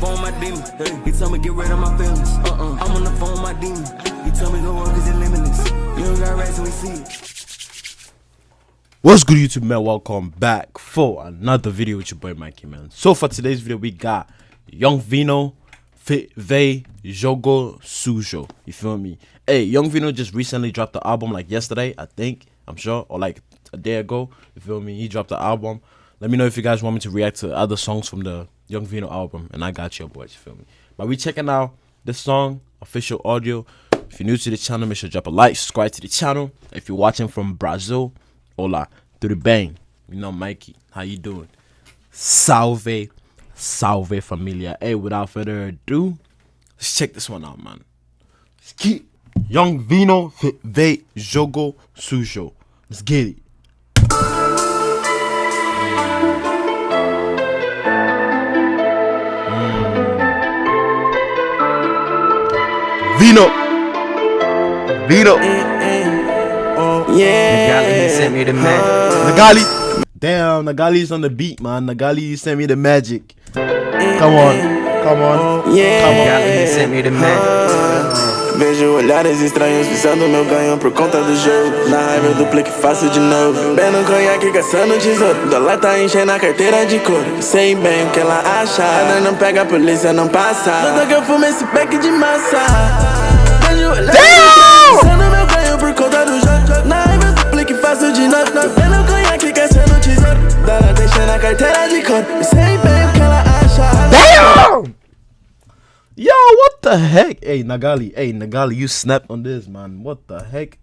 phone my demon. He told me get rid of my feelings. Uh-uh. I'm on the phone my demon. He told me cause it's limitless. You don't got we see it. What's good YouTube man, welcome back for another video with your boy Mikey man. So for today's video we got Young Vino, Vey, Jogo Sujo. You feel me? Hey, Young Vino just recently dropped the album like yesterday, I think, I'm sure, or like a day ago. You feel me? He dropped the album. Let me know if you guys want me to react to other songs from the Young Vino album, and I got your boys, you feel me? But we checking out this song, official audio. If you're new to the channel, make sure to drop a like, subscribe to the channel. If you're watching from Brazil, hola, through the bang. You know, Mikey, how you doing? Salve, salve familia. Hey, without further ado, let's check this one out, man. Get Young Vino, Vey, Jogo Sujo. Let's get it. Vino. Vino. Yeah. Nagali, he sent me the magic. Nagali. Damn, Nagali's on the beat, man. Nagali sent me the magic. Come on. Come on. Nagali, he sent me the magic. Vejo olhares estranhos visando meu ganho por conta do jogo. Na raiva eu duplico e faço de novo. Bebendo conhaque, caçando tesouro. Dólar tá enchendo a carteira de couro. Sei bem o que ela acha. Ela não pega, a polícia não passa. Nota que eu fumo esse pack de massa. Vejo olhares estranhos visando meu ganho por conta do jogo. Na raiva eu duplico e faço de novo. Bebendo conhaque, caçando tesouro. Dólar tá enchendo a carteira de couro. Sei what the heck? Hey, Nagali. Hey, Nagali, you snapped on this, man. What the heck?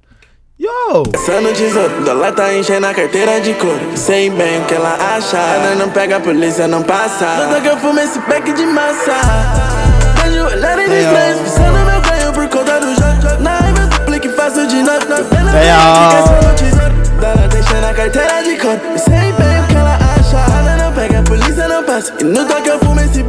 Yo! Caçando tesouro, dólar tá enchendo a carteira de couro. Sei bem o que ela acha. Ela não pega, a polícia não passa. Nota que eu fumo esse pack de massa. Vejo olhares estranhos, pisando meu ganho por conta do jogo. Na raiva eu duplico e faço de novo. Vendo Damn. caçando tesouro. Dólar tá enchendo a carteira de couro. Sei bem o que ela acha. Ela não pega, a polícia não passa. E no toque eu fumo esse.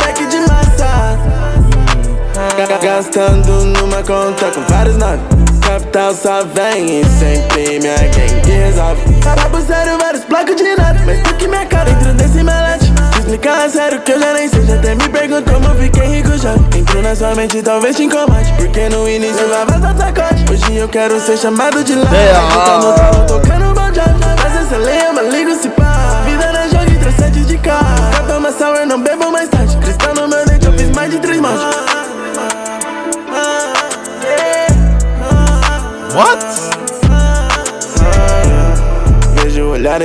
Gastando numa conta com vários nomes Capital só vem e sempre minha gang resolve Papo sério, vários blocos de nada. Mas tu que minha cara dentro desse melete Se explicar sério que eu já nem sei. Já até me perguntou como eu fiquei rico já. Entro na sua mente talvez te incomode. Porque no início eu lava só sacode. Hoje eu quero ser chamado de lá. Tá no talo tocando bom job Mas essa lenha, mas ligo se pá Vida na jogo e sete de carro Capa uma sour, não bebo mais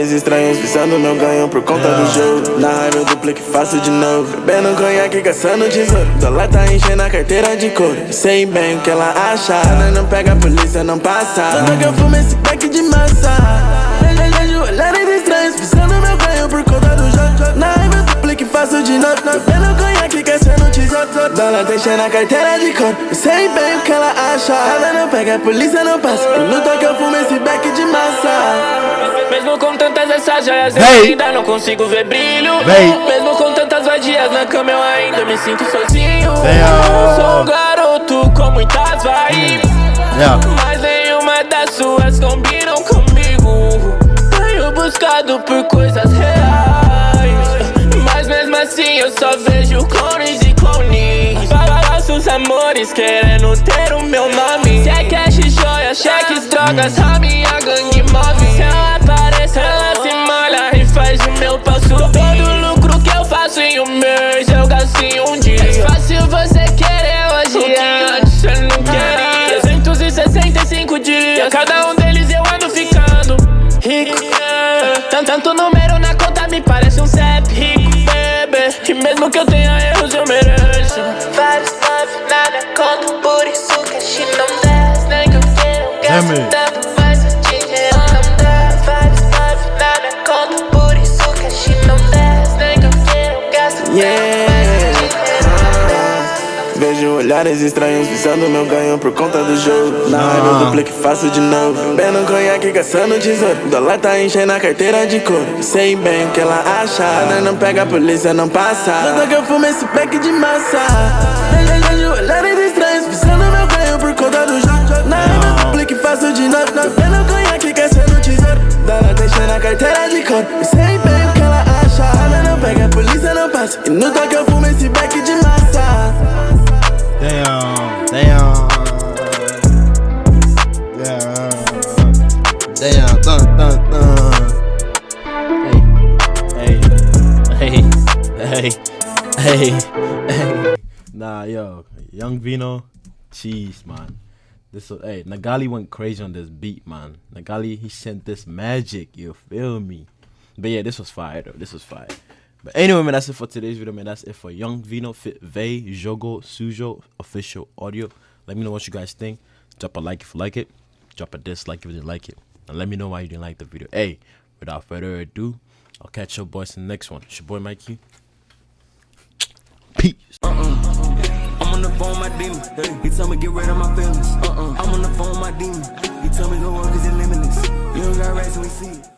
olhares estranhos visando meu ganho por conta do jogo. Na raiva eu duplico e faço de novo. Bebendo conhaque, caçando tesouro. Dólar tá enchendo a carteira de couro. Sei bem o que ela acha. Ela não pega, a polícia não passa. Nota que eu fumo esse pack de massa. Vejo olhares estranhos visando meu ganho por conta do jogo. Na raiva eu duplico e faço de novo. Bebendo conhaque, caçando tesouro. Dólar tá enchendo a carteira de couro. Sei bem o que ela pega, a polícia não passa. E no toque eu fumo esse pack de massa. Mesmo com tantas essas joias, eu ainda não consigo ver brilho. Véi. Mesmo com tantas vadias na cama, eu ainda me sinto sozinho. Véi. Sou um garoto com muitas vibes. Yeah. Mas nenhuma das suas combinam comigo. Tenho buscado por coisas reais. Mas mesmo assim eu só vejo clones e clones. Falsos amores querendo ter o meu nome. Cheques, drogas, a minha gangue move. Se ela aparece, ela se molha e faz o meu pau subir. Todo lucro que eu faço em um mês, eu gasto em um dia. É fácil você querer hoje, o que antes você não queria. 365 dias, cada um deles eu ando ficando rico. Tanto, tanto número na conta me parece um CEP rico, bebê. E mesmo que eu tenha erros, eu mereço. Vários nada conto, por isso que a shit não desce. Nem que eu queira, eu Yeah. não dá. Vejo olhares estranhos visando meu ganho por conta do jogo. Na raiva eu duplico e faço de novo. Bebendo conhaque, caçando tesouro. Dólar tá enchendo a carteira de couro. Sei bem o que ela acha. Ela não pega, a polícia não passa. Nota que eu fumo esse pack de massa. No toi que fumo esse beck de massa. Damn, damn. Yeah. Damn, dun, dun, dun. Hey, hey, hey, hey, hey, hey. Nah, yo, Young Vino, cheese, man. This was, hey, Nagali went crazy on this beat, man. Nagali, he sent this magic, you feel me? But yeah, this was fire though. This was fire. But anyway, man, that's it for today's video, man. That's it for Young Vino, Fit Vey, Jogo, Sujo, official audio. Let me know what you guys think. Drop a like if you like it. Drop a dislike if you didn't like it. And let me know why you didn't like the video. Hey, without further ado, I'll catch your boys in the next one. It's your boy Mikey. Peace. Uh-uh. I'm on the phone, my demon. He tell me get rid of my feelings. Uh-uh. I'm on the phone, my demon. He tell me go on cause it's limitless. You don't got rest, we see it.